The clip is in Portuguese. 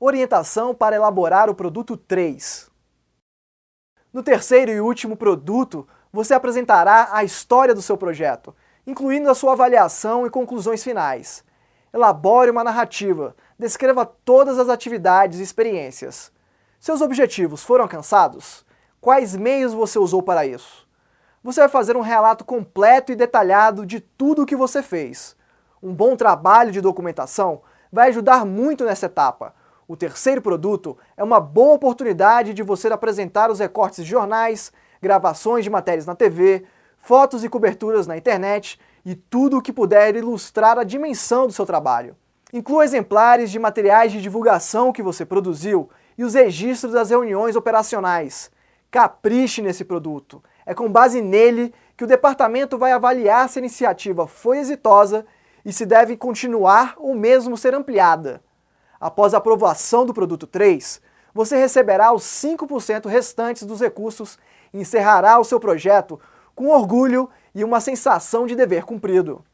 Orientação para elaborar o produto 3. No terceiro e último produto, você apresentará a história do seu projeto, incluindo a sua avaliação e conclusões finais. Elabore uma narrativa, descreva todas as atividades e experiências. Seus objetivos foram alcançados? Quais meios você usou para isso? Você vai fazer um relato completo e detalhado de tudo o que você fez. Um bom trabalho de documentação vai ajudar muito nessa etapa. O terceiro produto é uma boa oportunidade de você apresentar os recortes de jornais, gravações de matérias na TV, fotos e coberturas na internet e tudo o que puder ilustrar a dimensão do seu trabalho. Inclua exemplares de materiais de divulgação que você produziu e os registros das reuniões operacionais. Capriche nesse produto. É com base nele que o departamento vai avaliar se a iniciativa foi exitosa e se deve continuar ou mesmo ser ampliada. Após a aprovação do produto 3, você receberá os 5% restantes dos recursos e encerrará o seu projeto com orgulho e uma sensação de dever cumprido.